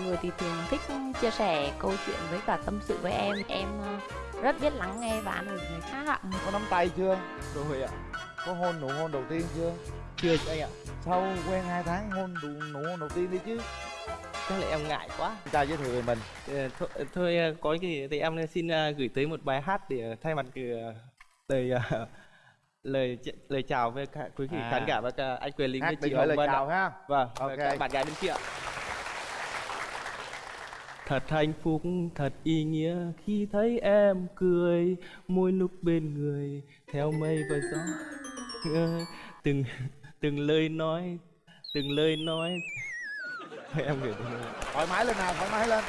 mọi người thì thường thích chia sẻ câu chuyện với cả tâm sự với em. Em ờ, rất biết lắng nghe và an ủi người khác ạ. Có nắm tay chưa? Rồi ạ. Có hôn nụ hôn đầu tiên chưa? Chưa anh ạ. Sau quen 2 tháng hôn nụ, nụ hôn đầu tiên đi chứ. Chắc là em ngại quá. Cha giới thiệu về mình. Ờ, thôi, thôi ờ, có cái gì thì em xin gửi tới một bài hát để thay mặt lời lời lời chào với cả quý vị À. khán giả và cả anh Quyền Linh với chị lời Hồng Vân chào ạ. ha. Vâng, Ok. và cả bạn gái bên kia ạ. Thật hạnh phúc, thật ý nghĩa khi thấy em cười. Mỗi lúc bên người theo mây và gió. Từng từng lời nói, từng lời nói. Thôi em gửi thoải mái lên nào thoải mái lên.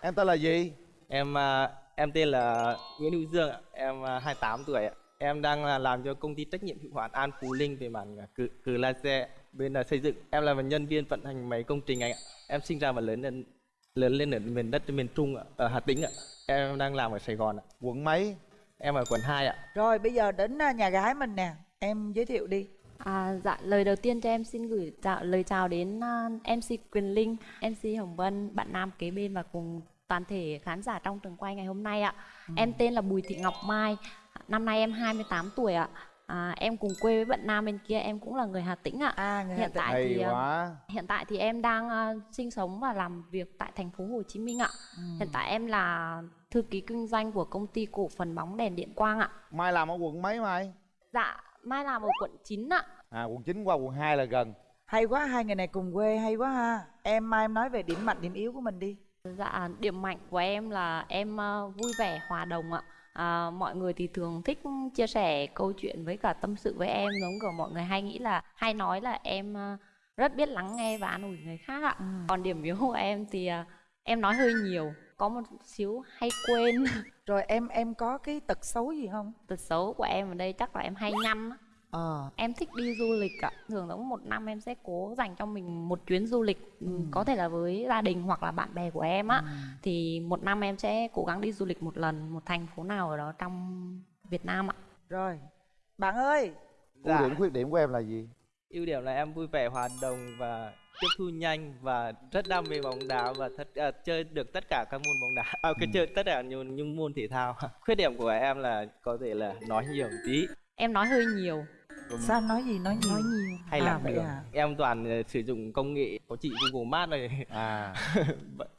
Em tên là gì? Em à, em tên là Nguyễn Hữu Dương ạ, em à, 28 tuổi ạ. Em đang là làm cho công ty trách nhiệm hữu hạn An Phú Linh về mảng à, cử, cử laser bên là xây dựng. Em là một nhân viên vận hành máy công trình anh ạ. Em sinh ra và lớn lên lớn lên ở miền đất miền Trung ạ, ở Hà Tĩnh ạ. Em đang làm ở Sài Gòn ạ. quận mấy Em ở quận 2 ạ. Rồi bây giờ đến à, nhà gái mình nè Em giới thiệu đi à, dạ lời đầu tiên cho em xin gửi chào, lời chào đến à, MC Quyền Linh MC Hồng Vân bạn nam kế bên và cùng toàn thể khán giả trong trường quay ngày hôm nay ạ em tên là Bùi Thị Ngọc Mai năm nay em 28 tuổi ạ à, em cùng quê với bạn nam bên kia em cũng là người Hà Tĩnh ạ À người Hà hiện Tĩnh. tại hay thì à, quá Hiện tại thì em đang ờ, sinh sống và làm việc tại thành phố Hồ Chí Minh ạ. Ừ. Hiện tại em là thư ký kinh doanh của công ty cổ phần bóng đèn điện quang ạ. mai làm ở quận mấy mai Dạ, Mai làm ở quận 9 ạ. à quận 9 qua quận 2 là gần Hay quá hai người này cùng quê hay quá ha Em mai em nói về điểm mạnh điểm yếu của mình đi Dạ, điểm mạnh của em là em ờ, vui vẻ, hòa đồng ạ. À, mọi người thì thường thích chia sẻ câu chuyện với cả tâm sự với em giống kiểu mọi người hay nghĩ là hay nói là em ờ, rất biết lắng nghe và an ủi người khác ạ. Ừ. Còn điểm yếu của em thì ờ, em nói hơi nhiều, có một xíu hay quên. Rồi em em có cái tật xấu gì không Tật xấu của em ở đây chắc là em hay nhăn. Ờ Em thích đi du lịch ạ. Thường là một năm em sẽ cố dành cho mình một chuyến du lịch ừ. Có thể là với gia đình hoặc là bạn bè của em á. Thì một năm em sẽ cố gắng đi du lịch một lần Một thành phố nào ở đó trong Việt Nam ạ. Rồi Bạn ơi! Ưu điểm khuyết điểm của em là gì? Ưu điểm là em vui vẻ, hòa đồng và tiếp thu nhanh và rất đam mê bóng đá và thật, à, chơi được tất cả các môn bóng đá. À, cái chơi tất cả những, những môn thể thao. Khuyết điểm của em là có thể là nói nhiều một tí. Em nói hơi nhiều Sao nói gì nói nhiều Nói nhiều hay À, là vậy à? Em toàn ờ, sử dụng công nghệ có chị Google Maps này. à,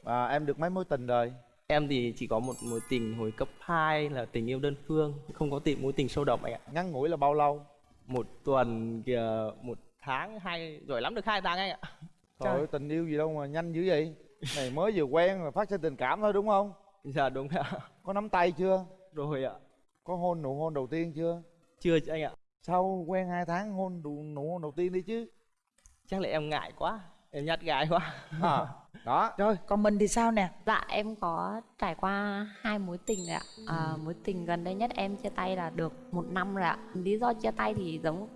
à em được mấy mối tình rồi Em thì chỉ có một mối tình hồi cấp 2 là tình yêu đơn phương, không có tình mối tình sâu đậm anh ạ. ngắn ngủi là bao lâu Một tuần kìa, một tháng hai giỏi lắm được hai tháng anh ạ. trời ơi, tình yêu gì đâu mà nhanh dữ vậy này mới vừa quen mà phát sinh tình cảm thôi đúng không Dạ đúng ạ. có nắm tay chưa Rồi ạ. có hôn nụ hôn đầu tiên chưa Chưa anh ạ. Sau quen 2 tháng hôn nụ, nụ hôn đầu tiên đi chứ? Chắc là em ngại quá, em nhát gái quá. à, đó. Rồi còn mình thì sao nè? Dạ em có trải qua hai mối tình rồi ạ. À, Mối tình gần đây nhất em chia tay là được một năm rồi ạ. Lý do chia tay thì giống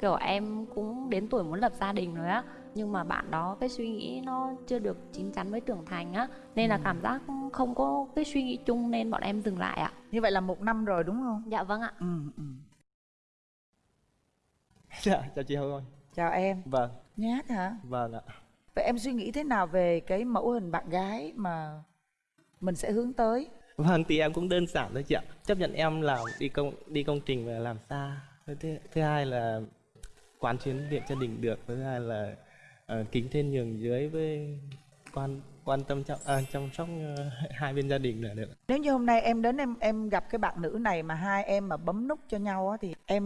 kiểu em cũng đến tuổi muốn lập gia đình rồi á. Nhưng mà bạn đó cái suy nghĩ nó chưa được chín chắn với trưởng thành á. Nên là cảm giác không có cái suy nghĩ chung nên bọn em dừng lại ạ. Như vậy là một năm rồi đúng không? Dạ vâng ạ. Ừ ừ Dạ, chào chị Hồng Vân. Chào em Vâng, Nhát hả vâng ạ. Vậy em suy nghĩ thế nào về cái mẫu hình bạn gái mà mình sẽ hướng tới Vâng thì em cũng đơn giản thôi chị ạ. Chấp nhận em làm đi công đi công trình và làm xa. Thứ, thứ, hai là quán chuyến điện gia đình được. Thứ hai là ờ, kính trên nhường dưới với quan quan tâm chăm à, chăm sóc ờ, hai bên gia đình là được. Nếu như hôm nay em đến em em gặp cái bạn nữ này mà hai em mà bấm nút cho nhau á thì em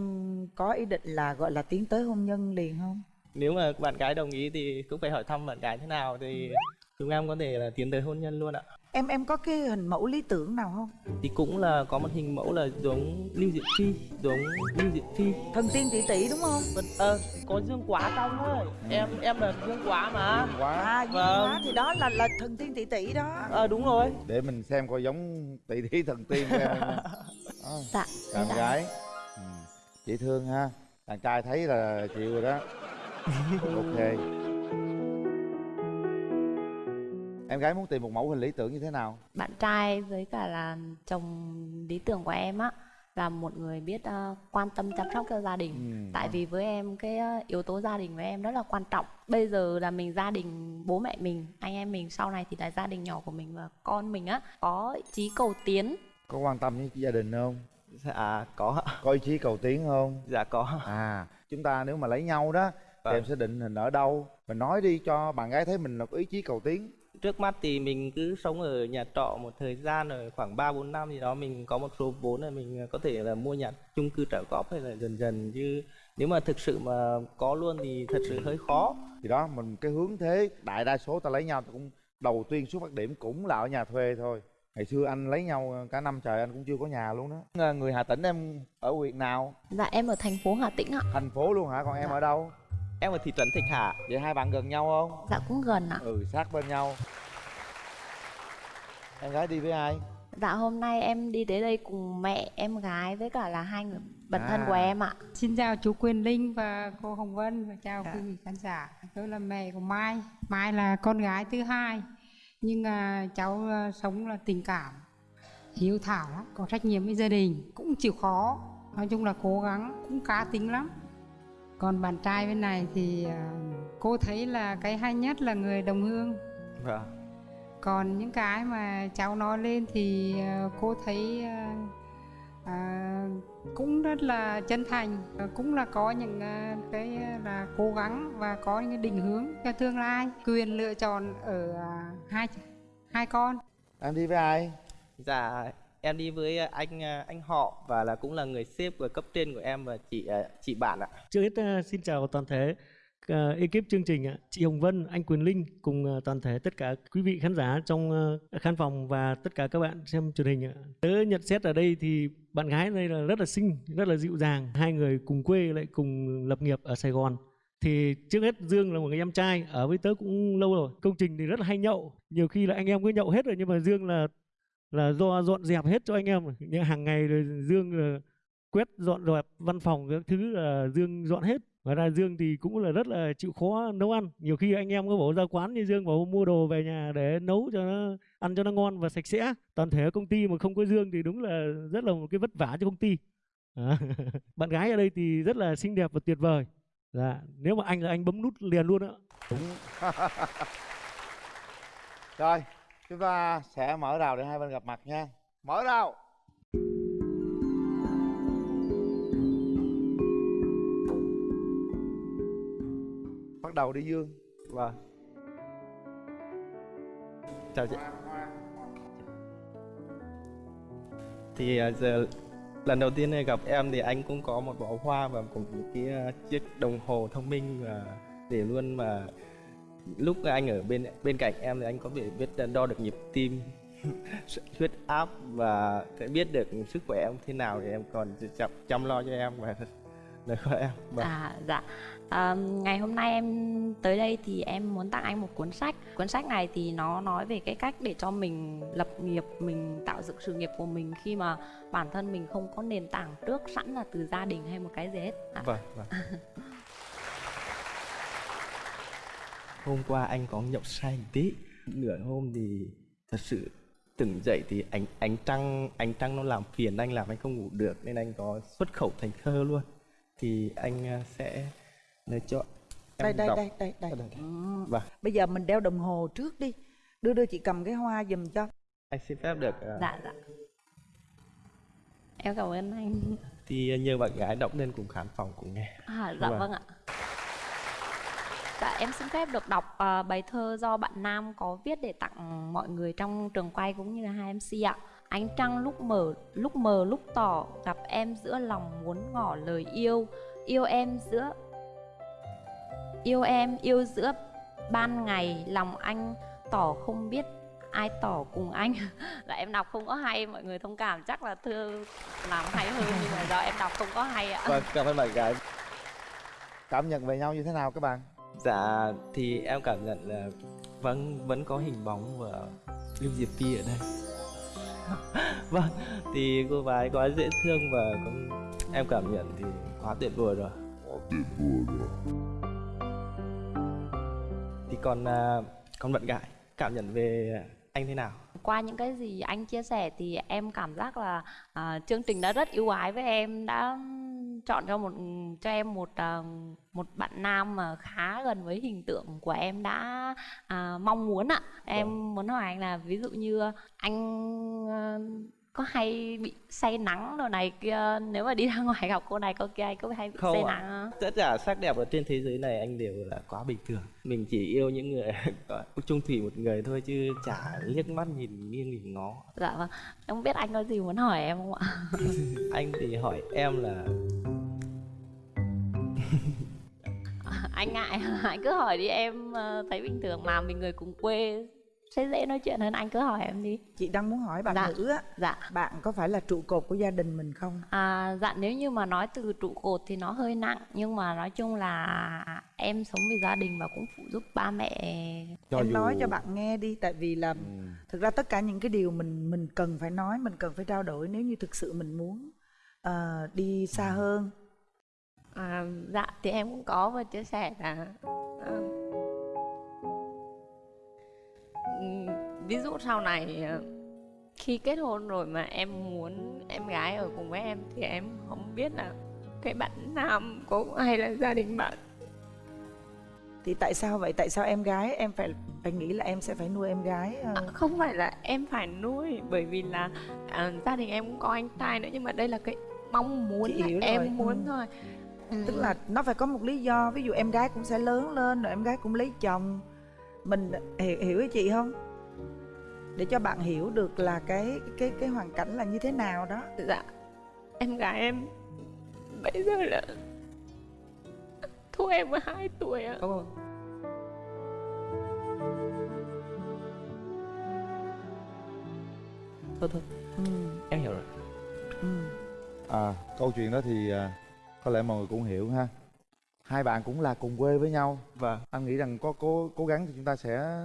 có ý định là gọi là tiến tới hôn nhân liền không? Nếu mà bạn gái đồng ý thì cũng phải hỏi thăm bạn gái thế nào thì chúng em có thể là tiến tới hôn nhân luôn ạ. Em em có cái hình mẫu lý tưởng nào không? Thì cũng là có một hình mẫu là giống Lưu Diệu Phi, giống Lưu Diệu Phi. Thần tiên tỷ tỷ đúng không? Vâng, ờ, có dương quá trong thôi. Em em là dương quá mà. quá À, dương Vâng. quá thì đó là là thần tiên tỷ tỷ đó. Ờ đúng rồi. để mình xem coi giống tỷ thí thần tiên của em không Dạ bạn dạ. gái ừ. chị thương ha đàn trai thấy là chịu rồi đó ok em gái muốn tìm một mẫu hình lý tưởng như thế nào? Bạn trai với cả là chồng lý tưởng của em á Là một người biết ờ, quan tâm chăm sóc cho gia đình. Ừ. Tại vì với em cái ờ, yếu tố gia đình với em rất là quan trọng. Bây giờ là mình gia đình bố mẹ mình anh em mình sau này thì là gia đình nhỏ của mình và con mình á có ý chí cầu tiến. Có quan tâm với gia đình không? Dạ có. Ạ. có ý chí cầu tiến không? Dạ có. À chúng ta nếu mà lấy nhau đó thì Vâng. em sẽ định hình ở đâu? Mình nói đi cho bạn gái thấy mình là có ý chí cầu tiến trước mắt thì mình cứ sống ở nhà trọ một thời gian rồi khoảng 3 4 năm gì đó mình có một số vốn là mình có thể là mua nhà chung cư trả góp hay là dần dần. Chứ nếu mà thực sự mà có luôn thì thật sự hơi khó. Thì đó mình cái hướng thế đại đa số ta lấy nhau ta cũng đầu tiên xuất phát điểm cũng là ở nhà thuê thôi. Ngày xưa anh lấy nhau cả năm trời anh cũng chưa có nhà luôn đó người hà tĩnh em ở huyện nào? Dạ em ở thành phố hà tĩnh ạ. Thành phố luôn hả? Còn em ở đâu em ở thị trấn Thạch Hà vậy hai bạn gần nhau không dạ cũng gần ạ ừ sát bên nhau em gái đi với ai dạ hôm nay em đi tới đây cùng mẹ em gái với cả là hai người bạn thân của À. em ạ Xin chào chú Quyền Linh và cô Hồng Vân và chào Dạ. quý vị khán giả. Tôi là mẹ của Mai. Mai là con gái thứ hai. Nhưng à, cháu à, sống là tình cảm, hiếu thảo lắm, có trách nhiệm với gia đình, cũng chịu khó. Nói chung là cố gắng, cũng cá tính lắm. Còn bạn trai bên này thì à, cô thấy là cái hay nhất là người đồng hương. vâng Còn những cái mà cháu nói lên thì à, cô thấy à, cũng rất là chân thành. Cũng là có những à, cái là cố gắng và có những cái định hướng cho tương lai. Quyền lựa chọn ở à, hai hai con. Em đi với ai? Dạ em đi với à, anh à, anh họ và là cũng là người sếp và cấp trên của em và chị à, chị bạn ạ Trước hết xin chào toàn thể ekip chương trình ạ. chị Hồng Vân, anh Quyền Linh cùng toàn thể tất cả quý vị khán giả trong khán phòng và tất cả các bạn xem truyền hình ạ. Tớ nhận xét ở đây thì bạn gái đây là rất là xinh, rất là dịu dàng. Hai người cùng quê lại cùng lập nghiệp ở Sài Gòn. Thì trước hết Dương là một người em trai ở với tớ cũng lâu rồi. Công trình thì rất là hay nhậu. Nhiều khi là anh em cứ nhậu hết rồi nhưng mà Dương là là do dọn dẹp hết cho anh em. Nhưng hàng ngày rồi Dương là quét dọn dẹp văn phòng các thứ là Dương dọn hết. Và ra Dương thì cũng là rất là chịu khó nấu ăn. Nhiều khi anh em có bảo ra quán như Dương bảo mua đồ về nhà để nấu cho nó, ăn cho nó ngon và sạch sẽ. Toàn thể công ty mà không có Dương thì đúng là rất là một cái vất vả cho công ty. À. bạn gái ở đây thì rất là xinh đẹp và tuyệt vời. Dạ nếu mà anh là anh bấm nút liền luôn ạ rồi chúng ta sẽ mở rào để hai bên gặp mặt nha. Mở rào. Bắt đầu đi dương. Vâng. Chào chị. Thì à, giờ lần đầu tiên gặp em thì anh cũng có một bó hoa và cùng những cái à, chiếc đồng hồ thông minh và để luôn mà lúc anh ở bên bên cạnh em thì anh có thể biết đo được nhịp tim huyết áp và sẽ biết được sức khỏe em thế nào thì em còn chăm, chăm lo cho em và lời của em. Vâng. À dạ. À, Ngày hôm nay em tới đây thì em muốn tặng anh một cuốn sách. Cuốn sách này thì nó nói về cái cách để cho mình lập nghiệp Mình tạo dựng sự nghiệp của mình Khi mà bản thân mình không có nền tảng trước sẵn là từ gia đình hay một cái gì hết. À, Vâng, vâng. hôm qua anh có nhậu say một tí nửa hôm thì thật sự tỉnh dậy thì ánh ánh trăng ánh trăng nó làm phiền anh làm anh không ngủ được nên anh có xuất khẩu thành thơ luôn thì anh à, sẽ lời chọn đây em đây đọc. đây đây đây đây, đây. Ừ. Vâng. bây giờ mình đeo đồng hồ trước đi đưa đưa chị cầm cái hoa giùm cho anh xin phép được à, Dạ dạ Em cảm ơn anh thì nhờ bạn gái đọc lên cùng khán phòng cùng nghe À, dạ Vâng. vâng ạ. Dạ em xin phép được đọc uh, bài thơ do bạn Nam có viết để tặng mọi người trong trường quay cũng như là hai MC ạ. Ánh trăng lúc mở, lúc mờ lúc tỏ, gặp em giữa lòng muốn ngỏ lời yêu, yêu em giữa yêu em yêu giữa ban ngày lòng anh tỏ không biết ai tỏ cùng anh. Là dạ, em đọc không có hay mọi người thông cảm chắc là thơ làm hay hơn nhưng mà do em đọc không có hay ạ. Vâng cảm ơn bạn gái. Cảm nhận về nhau như thế nào các bạn? Dạ thì em cảm nhận là vẫn vẫn có hình bóng của Lưu Diệp Phi ở đây. vâng thì cô gái quá dễ thương và cũng em cảm nhận thì quá tuyệt vời rồi. Thì còn à, còn bạn gái cảm nhận về anh thế nào? qua những cái gì anh chia sẻ thì em cảm giác là à, chương trình đã rất ưu ái với em đã chọn cho một cho em một à, một bạn nam mà khá gần với hình tượng của em đã à, mong muốn ạ. Em muốn hỏi anh là ví dụ như anh à, có hay bị say nắng đồ này kia nếu mà đi ra ngoài gặp cô này cô kia có hay bị Không say ạ. nắng không? tất cả sắc đẹp ở trên thế giới này anh đều là quá bình thường mình chỉ yêu những người chung thủy một người thôi chứ chả liếc mắt nhìn nghiêng nhìn ngó Dạ vâng. Em biết anh có gì muốn hỏi em không ạ? anh thì hỏi em là anh ngại anh cứ hỏi đi em ờ, thấy bình thường mà mình người cùng quê sẽ dễ nói chuyện hơn anh cứ hỏi em đi. Chị đang muốn hỏi bạn Dạ. nữ á dạ. bạn có phải là trụ cột của gia đình mình không? À, dạ nếu như mà nói từ trụ cột thì nó hơi nặng nhưng mà nói chung là em sống vì gia đình và cũng phụ giúp ba mẹ. Cho em dù- nói cho bạn nghe đi tại vì là Ừ. thực ra tất cả những cái điều mình mình cần phải nói mình cần phải trao đổi nếu như thực sự mình muốn ờ, đi xa hơn. À, dạ thì em cũng có và chia sẻ là ví dụ sau này à, khi kết hôn rồi mà em muốn em gái ở cùng với em thì em không biết là cái bạn nam có hay là gia đình bạn. Thì tại sao vậy? Tại sao em gái? Em phải phải nghĩ là em sẽ phải nuôi em gái ờ, à, không phải là em phải nuôi bởi vì là à, gia đình em cũng có anh trai nữa nhưng mà đây là cái mong muốn là hiểu rồi, em muốn ừ. thôi Ừ. tức là nó phải có một lý do ví dụ em gái cũng sẽ lớn lên rồi em gái cũng lấy chồng. Mình hiểu, hiểu chị không để cho bạn hiểu được là cái cái cái hoàn cảnh là như thế nào đó. Dạ. Em gái em Bây giờ là Thua em 2 tuổi ạ. Thôi thôi. Ừ, em hiểu rồi. Ừ. à câu chuyện đó thì à, có lẽ mọi người cũng hiểu ha. Hai bạn cũng là cùng quê với nhau. Và anh nghĩ rằng có cố cố gắng thì chúng ta sẽ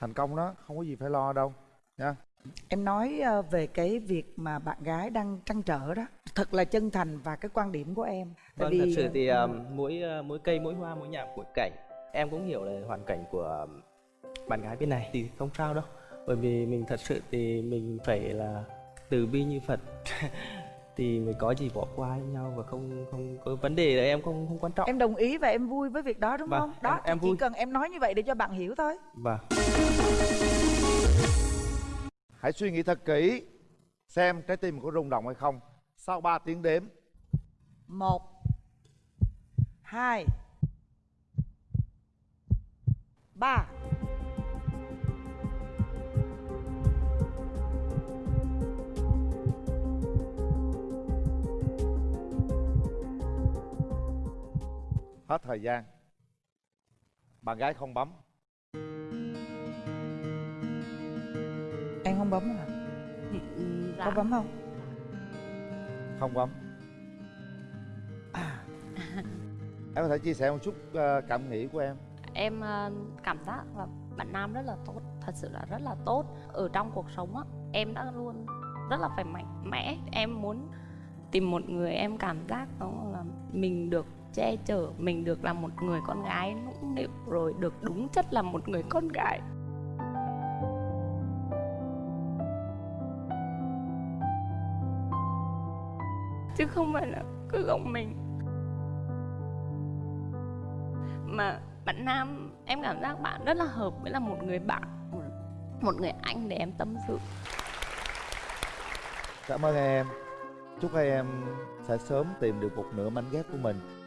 thành công đó không có gì phải lo đâu nha. Em nói ờ, về cái việc mà bạn gái đang trăn trở đó thật là chân thành và cái quan điểm của em. Vâng thật vì, sự thì ờ, mỗi uh, mỗi cây mỗi hoa mỗi nhà mỗi cảnh em cũng hiểu là hoàn cảnh của bạn gái bên này thì không sao đâu. Bởi vì mình thật sự thì mình phải là từ bi như phật thì mình có gì bỏ qua nhau và không không có vấn đề là em không không quan trọng. Em đồng ý và em vui với việc đó đúng Vâng, không? Đó em- em vui. chỉ cần em nói như vậy để cho bạn hiểu thôi. Và hãy suy nghĩ thật kỹ xem trái tim có rung động hay không. Sau 3 tiếng đếm. Một hai ba hết thời gian. Bạn gái không bấm. Em không bấm hả? Ừ, dạ. có bấm không? Không bấm. Em có thể chia sẻ một chút ờ, cảm nghĩ của em. Em ờ, cảm giác là bạn nam rất là tốt thật sự là rất là tốt. Ở trong cuộc sống á em đã luôn rất là phải mạnh mẽ. Em muốn tìm một người em cảm giác đó là mình được che chở mình được là một người con gái nũng nịu rồi được đúng chất là một người con gái. Chứ không phải là cứ gồng mình. Mà bạn nam em cảm giác bạn rất là hợp với là một người bạn một, một người anh để em tâm sự. Cảm ơn em. Chúc hai em sẽ sớm tìm được một nửa mảnh ghép của mình.